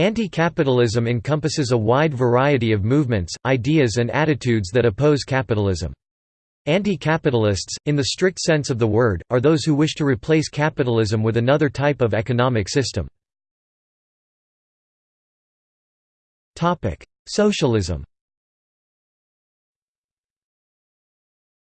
Anti-capitalism encompasses a wide variety of movements, ideas and attitudes that oppose capitalism. Anti-capitalists, in the strict sense of the word, are those who wish to replace capitalism with another type of economic system. Socialism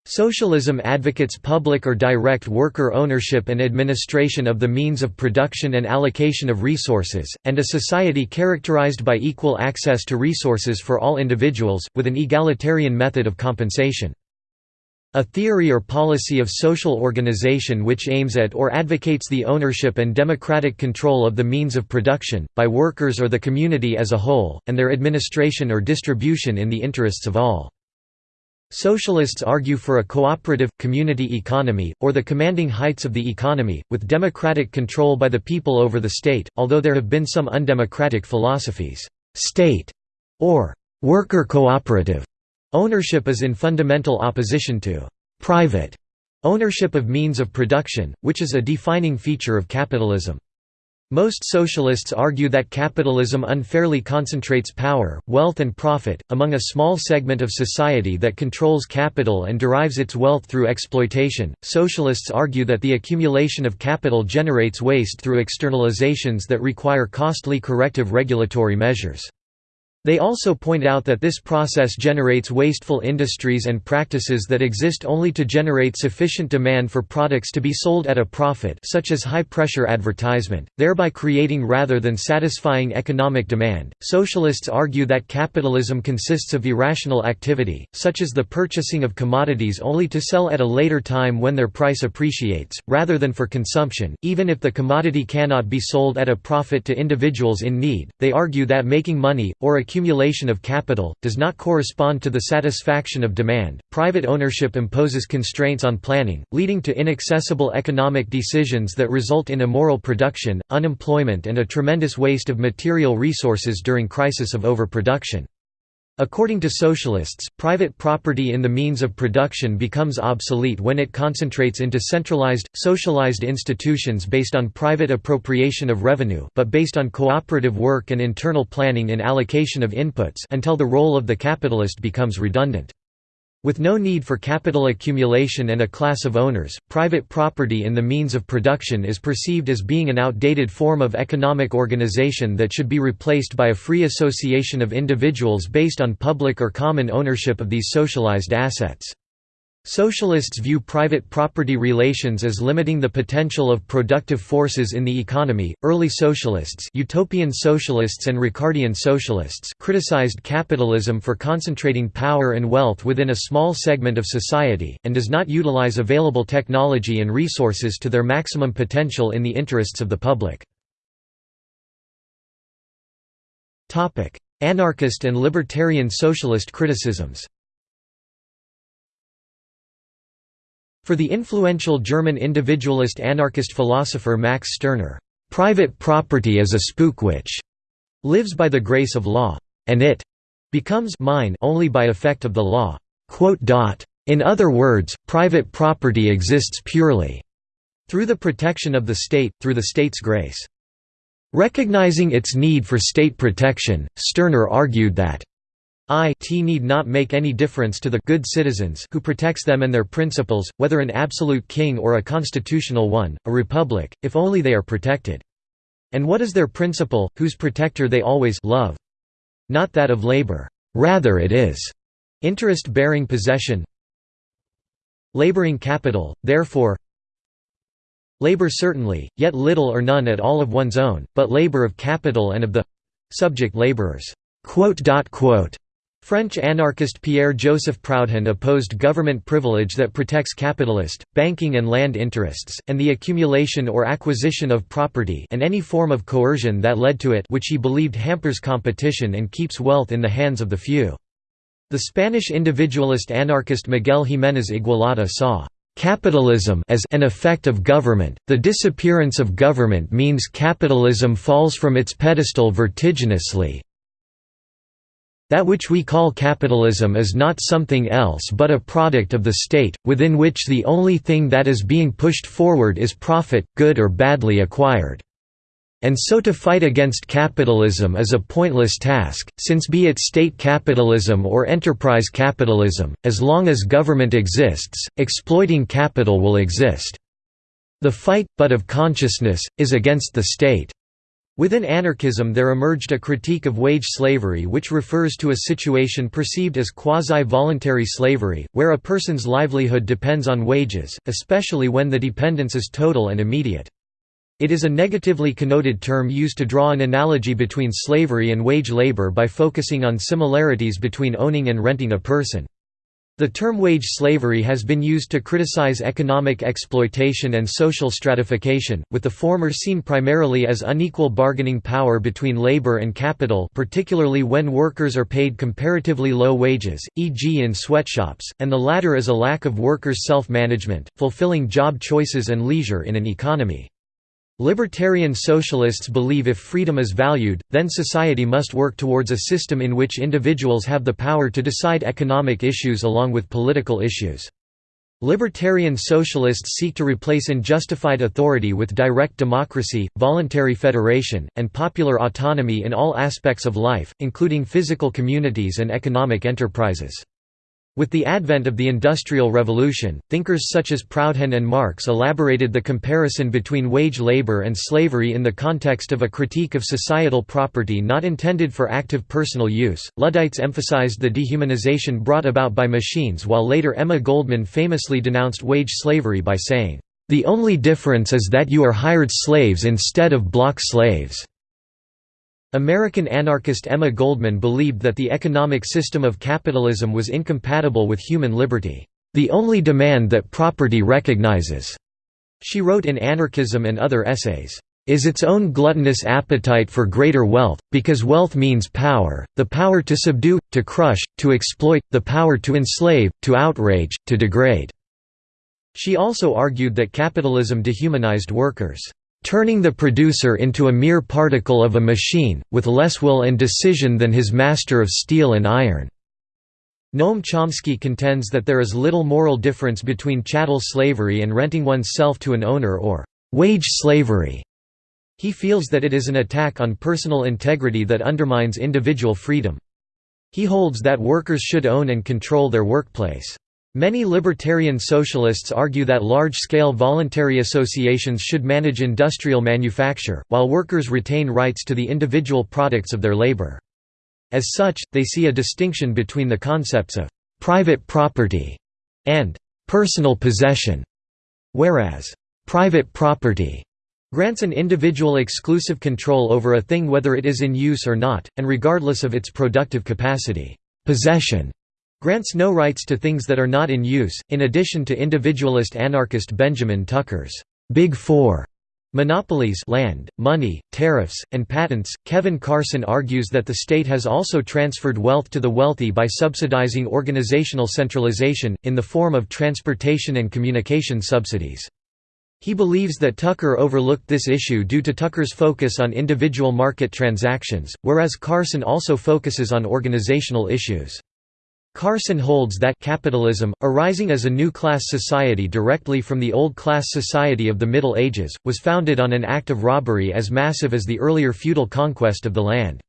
Socialism advocates public or direct worker ownership and administration of the means of production and allocation of resources, and a society characterized by equal access to resources for all individuals, with an egalitarian method of compensation. A theory or policy of social organization which aims at or advocates the ownership and democratic control of the means of production, by workers or the community as a whole, and their administration or distribution in the interests of all. Socialists argue for a cooperative, community economy, or the commanding heights of the economy, with democratic control by the people over the state, although there have been some undemocratic philosophies. State or worker cooperative ownership is in fundamental opposition to private ownership of means of production, which is a defining feature of capitalism. Most socialists argue that capitalism unfairly concentrates power, wealth and profit, among a small segment of society that controls capital and derives its wealth through exploitation. Socialists argue that the accumulation of capital generates waste through externalizations that require costly corrective regulatory measures. They also point out that this process generates wasteful industries and practices that exist only to generate sufficient demand for products to be sold at a profit such as high-pressure advertisement, thereby creating rather than satisfying economic demand. Socialists argue that capitalism consists of irrational activity, such as the purchasing of commodities only to sell at a later time when their price appreciates, rather than for consumption, even if the commodity cannot be sold at a profit to individuals in need. They argue that making money, or accumulation of capital, does not correspond to the satisfaction of demand. Private ownership imposes constraints on planning, leading to inaccessible economic decisions that result in immoral production, unemployment, and a tremendous waste of material resources during crisis of overproduction. According to socialists, private property in the means of production becomes obsolete when it concentrates into centralized, socialized institutions based on private appropriation of revenue but based on cooperative work and internal planning in allocation of inputs until the role of the capitalist becomes redundant. With no need for capital accumulation and a class of owners, private property in the means of production is perceived as being an outdated form of economic organization that should be replaced by a free association of individuals based on public or common ownership of these socialized assets. Socialists view private property relations as limiting the potential of productive forces in the economy. Early socialists, utopian socialists and Ricardian socialists, criticized capitalism for concentrating power and wealth within a small segment of society and does not utilize available technology and resources to their maximum potential in the interests of the public. Topic: Anarchist and libertarian socialist criticisms. For the influential German individualist anarchist philosopher Max Stirner, "...private property is a spook which lives by the grace of law, and it becomes mine only by effect of the law." In other words, private property exists purely through the protection of the state, through the state's grace. Recognizing its need for state protection, Stirner argued that it need not make any difference to the good citizens who protects them and their principles, whether an absolute king or a constitutional one, a republic, if only they are protected. And what is their principle, whose protector they always love? Not that of labor. Rather it is interest-bearing possession laboring capital, therefore labor certainly, yet little or none at all of one's own, but labor of capital and of the subject laborers. French anarchist Pierre-Joseph Proudhon opposed government privilege that protects capitalist, banking and land interests, and the accumulation or acquisition of property and any form of coercion that led to it which he believed hampers competition and keeps wealth in the hands of the few. The Spanish individualist anarchist Miguel Jiménez Igualada saw Capitalism as an effect of government. The disappearance of government means capitalism falls from its pedestal vertiginously, that which we call capitalism is not something else but a product of the state, within which the only thing that is being pushed forward is profit, good or badly acquired. And so to fight against capitalism is a pointless task, since be it state capitalism or enterprise capitalism, as long as government exists, exploiting capital will exist. The fight, but of consciousness, is against the state. Within anarchism there emerged a critique of wage slavery which refers to a situation perceived as quasi-voluntary slavery, where a person's livelihood depends on wages, especially when the dependence is total and immediate. It is a negatively connoted term used to draw an analogy between slavery and wage labor by focusing on similarities between owning and renting a person. The term wage slavery has been used to criticize economic exploitation and social stratification, with the former seen primarily as unequal bargaining power between labor and capital particularly when workers are paid comparatively low wages, e.g. in sweatshops, and the latter as a lack of workers' self-management, fulfilling job choices and leisure in an economy. Libertarian socialists believe if freedom is valued, then society must work towards a system in which individuals have the power to decide economic issues along with political issues. Libertarian socialists seek to replace unjustified authority with direct democracy, voluntary federation, and popular autonomy in all aspects of life, including physical communities and economic enterprises. With the advent of the Industrial Revolution, thinkers such as Proudhon and Marx elaborated the comparison between wage labor and slavery in the context of a critique of societal property not intended for active personal use. Luddites emphasized the dehumanization brought about by machines, while later Emma Goldman famously denounced wage slavery by saying, The only difference is that you are hired slaves instead of block slaves. American anarchist Emma Goldman believed that the economic system of capitalism was incompatible with human liberty, the only demand that property recognizes, she wrote in Anarchism and other essays, is its own gluttonous appetite for greater wealth, because wealth means power, the power to subdue, to crush, to exploit, the power to enslave, to outrage, to degrade." She also argued that capitalism dehumanized workers turning the producer into a mere particle of a machine, with less will and decision than his master of steel and iron." Noam Chomsky contends that there is little moral difference between chattel slavery and renting oneself to an owner or «wage slavery». He feels that it is an attack on personal integrity that undermines individual freedom. He holds that workers should own and control their workplace. Many libertarian socialists argue that large-scale voluntary associations should manage industrial manufacture, while workers retain rights to the individual products of their labor. As such, they see a distinction between the concepts of «private property» and «personal possession», whereas «private property» grants an individual exclusive control over a thing whether it is in use or not, and regardless of its productive capacity. Possession grants no rights to things that are not in use. In addition to individualist anarchist Benjamin Tucker's Big Four monopolies land, money, tariffs, and patents, Kevin Carson argues that the state has also transferred wealth to the wealthy by subsidizing organizational centralization, in the form of transportation and communication subsidies. He believes that Tucker overlooked this issue due to Tucker's focus on individual market transactions, whereas Carson also focuses on organizational issues. Carson holds that capitalism, arising as a new class society directly from the old class society of the Middle Ages, was founded on an act of robbery as massive as the earlier feudal conquest of the land.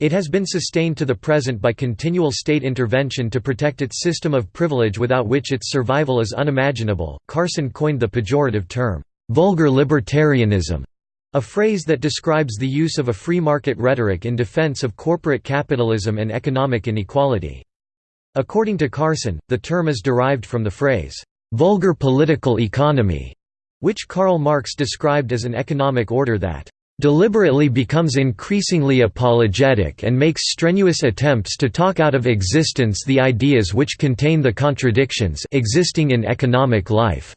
It has been sustained to the present by continual state intervention to protect its system of privilege without which its survival is unimaginable. Carson coined the pejorative term, vulgar libertarianism, a phrase that describes the use of a free market rhetoric in defense of corporate capitalism and economic inequality. According to Carson, the term is derived from the phrase, "'vulgar political economy' which Karl Marx described as an economic order that deliberately becomes increasingly apologetic and makes strenuous attempts to talk out of existence the ideas which contain the contradictions existing in economic life."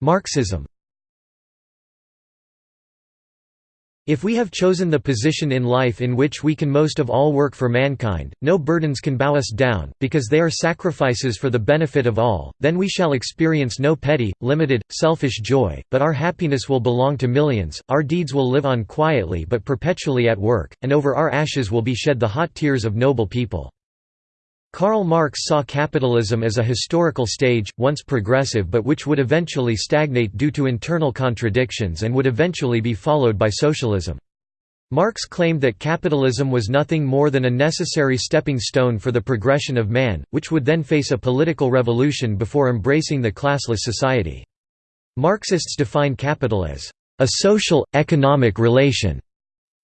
Marxism If we have chosen the position in life in which we can most of all work for mankind, no burdens can bow us down, because they are sacrifices for the benefit of all, then we shall experience no petty, limited, selfish joy, but our happiness will belong to millions, our deeds will live on quietly but perpetually at work, and over our ashes will be shed the hot tears of noble people. Karl Marx saw capitalism as a historical stage, once progressive but which would eventually stagnate due to internal contradictions and would eventually be followed by socialism. Marx claimed that capitalism was nothing more than a necessary stepping stone for the progression of man, which would then face a political revolution before embracing the classless society. Marxists define capital as a social, economic relation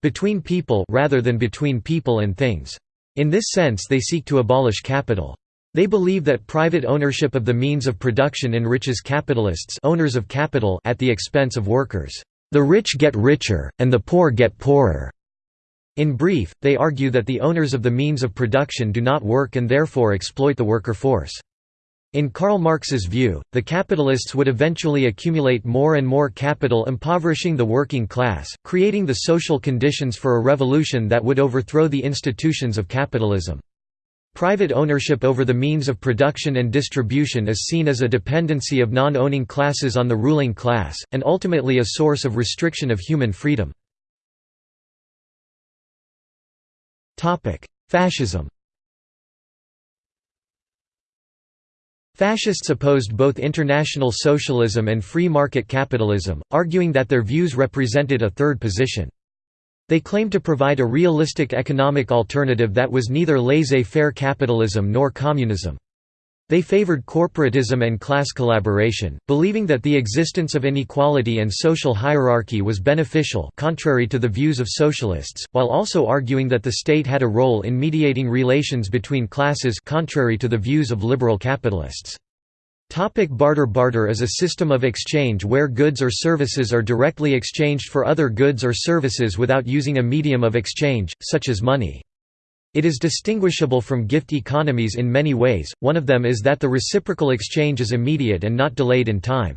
between people rather than between people and things. In this sense they seek to abolish capital. They believe that private ownership of the means of production enriches capitalists owners of capital at the expense of workers. The rich get richer, and the poor get poorer. In brief, they argue that the owners of the means of production do not work and therefore exploit the worker force. In Karl Marx's view, the capitalists would eventually accumulate more and more capital impoverishing the working class, creating the social conditions for a revolution that would overthrow the institutions of capitalism. Private ownership over the means of production and distribution is seen as a dependency of non-owning classes on the ruling class, and ultimately a source of restriction of human freedom. Fascism Fascists opposed both international socialism and free market capitalism, arguing that their views represented a third position. They claimed to provide a realistic economic alternative that was neither laissez-faire capitalism nor communism. They favored corporatism and class collaboration, believing that the existence of inequality and social hierarchy was beneficial contrary to the views of socialists, while also arguing that the state had a role in mediating relations between classes contrary to the views of liberal capitalists. Topic barter Barter is a system of exchange where goods or services are directly exchanged for other goods or services without using a medium of exchange, such as money. It is distinguishable from gift economies in many ways, one of them is that the reciprocal exchange is immediate and not delayed in time.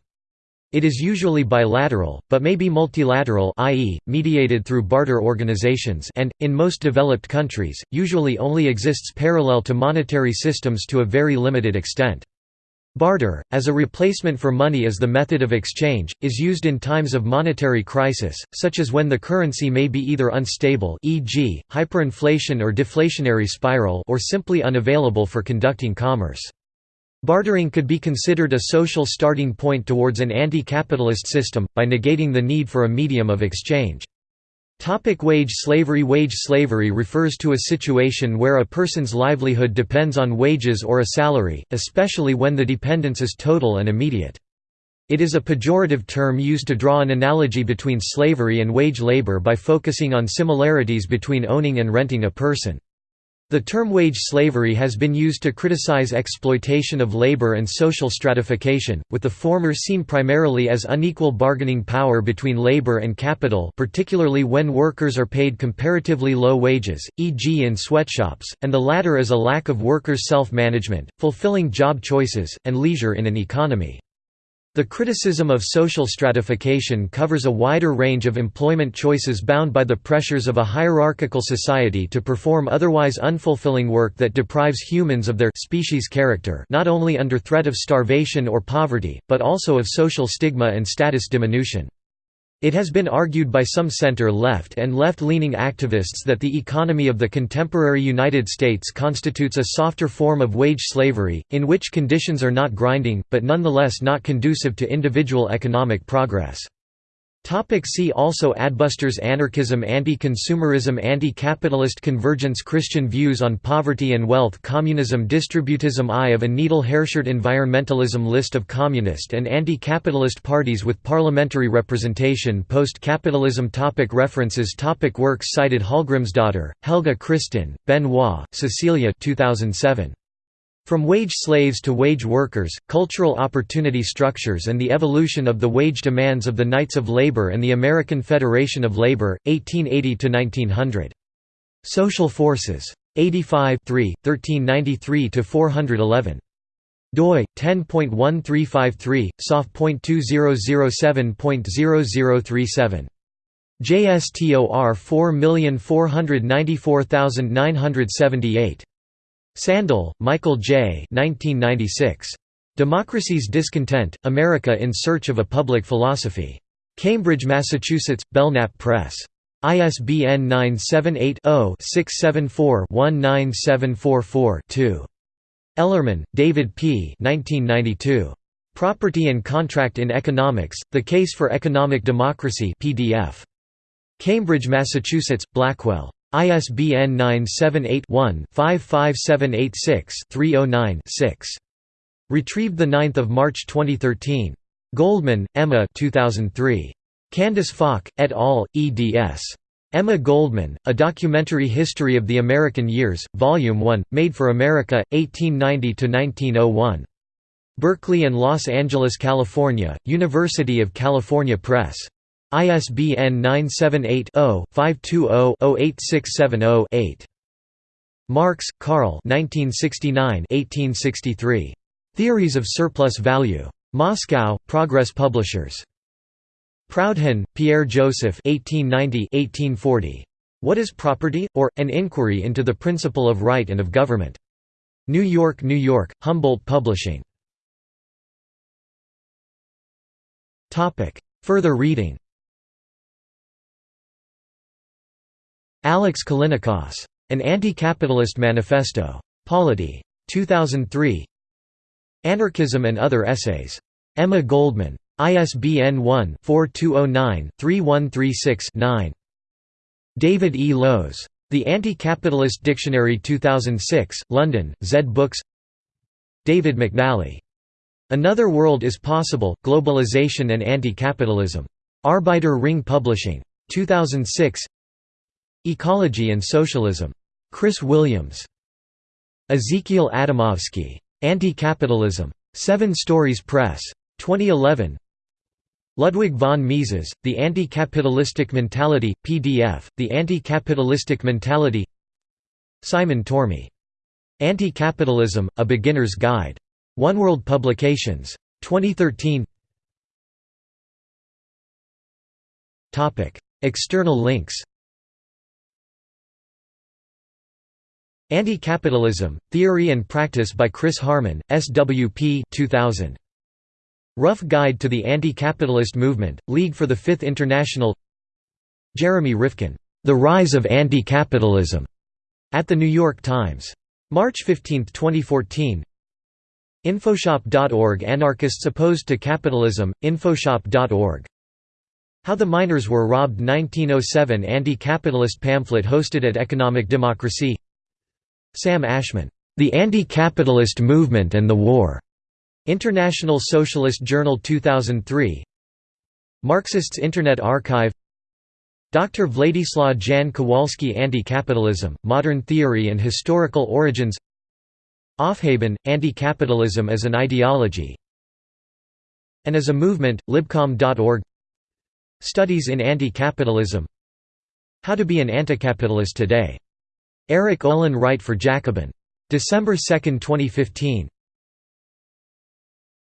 It is usually bilateral, but may be multilateral i.e., mediated through barter organizations and, in most developed countries, usually only exists parallel to monetary systems to a very limited extent. Barter, as a replacement for money as the method of exchange, is used in times of monetary crisis, such as when the currency may be either unstable e.g., hyperinflation or deflationary spiral or simply unavailable for conducting commerce. Bartering could be considered a social starting point towards an anti-capitalist system, by negating the need for a medium of exchange. Topic wage slavery Wage slavery refers to a situation where a person's livelihood depends on wages or a salary, especially when the dependence is total and immediate. It is a pejorative term used to draw an analogy between slavery and wage labor by focusing on similarities between owning and renting a person. The term wage slavery has been used to criticize exploitation of labor and social stratification, with the former seen primarily as unequal bargaining power between labor and capital particularly when workers are paid comparatively low wages, e.g. in sweatshops, and the latter as a lack of workers' self-management, fulfilling job choices, and leisure in an economy. The criticism of social stratification covers a wider range of employment choices bound by the pressures of a hierarchical society to perform otherwise unfulfilling work that deprives humans of their species character not only under threat of starvation or poverty, but also of social stigma and status diminution. It has been argued by some center-left and left-leaning activists that the economy of the contemporary United States constitutes a softer form of wage slavery, in which conditions are not grinding, but nonetheless not conducive to individual economic progress. Topic see also Adbusters Anarchism Anti-consumerism Anti-capitalist convergence Christian views on poverty and wealth Communism Distributism Eye of a needle Herschert Environmentalism List of communist and anti-capitalist parties with parliamentary representation Post-capitalism topic References topic Works cited Hallgrimsdottir, Helga Kristin, Benoit, Cecilia 2007. From wage slaves to wage workers, cultural opportunity structures and the evolution of the wage demands of the Knights of Labor and the American Federation of Labor, 1880–1900. Social Forces. 85 1393–411 doi 10.1353 soft.2007.0037 JSTOR 4494978 Sandel, Michael J. 1996. Democracy's Discontent, America in Search of a Public Philosophy. Cambridge, Massachusetts, Belknap Press. ISBN 978 0 674 19744 2. Ellerman, David P. 1992. Property and Contract in Economics, The Case for Economic Democracy PDF. Cambridge, Massachusetts, Blackwell. ISBN 978-1-55786-309-6. Retrieved 9 March 2013. Goldman, Emma 2003. Candace Falk, et al., eds. Emma Goldman, A Documentary History of the American Years, Volume 1, Made for America, 1890–1901. Berkeley and Los Angeles, California, University of California Press. ISBN 978-0-520-08670-8. Marx, Karl Theories of Surplus Value. Moscow, Progress Publishers. Proudhon, Pierre Joseph 1890 What is Property? or, An Inquiry into the Principle of Right and of Government. New York, New York, Humboldt Publishing. Further reading Alex Callinicos. An Anti-Capitalist Manifesto. Polity. 2003 Anarchism and Other Essays. Emma Goldman. ISBN 1-4209-3136-9. David E. Lowes. The Anti-Capitalist Dictionary 2006, London, Zed Books David McNally. Another World is Possible, Globalization and Anti-Capitalism. Arbeiter Ring Publishing. 2006 Ecology and Socialism. Chris Williams. Ezequiel Adamovsky. Anti-Capitalism. Seven Stories Press. 2011 Ludwig von Mises, The Anti-Capitalistic Mentality, PDF, The Anti-Capitalistic Mentality Simon Tormey. Anti-Capitalism, A Beginner's Guide. Oneworld Publications. 2013 External links Anti-Capitalism, Theory and Practice by Chris Harman, SWP 2000. Rough Guide to the Anti-Capitalist Movement, League for the Fifth International Jeremy Rifkin, "'The Rise of Anti-Capitalism' at The New York Times. March 15, 2014 Infoshop.org Anarchists opposed to capitalism, Infoshop.org How the Miners Were Robbed 1907 Anti-capitalist pamphlet hosted at Economic Democracy Sam Ashman, "'The Anti-Capitalist Movement and the War' International Socialist Journal 2003 Marxists Internet Archive Dr. Vladislaw Jan Kowalski Anti-Capitalism, Modern Theory and Historical Origins Aufheben, Anti-Capitalism as an Ideology and as a Movement, libcom.org Studies in Anti-Capitalism How to be an Anticapitalist Today. Erik Olin Wright for Jacobin. December 2, 2015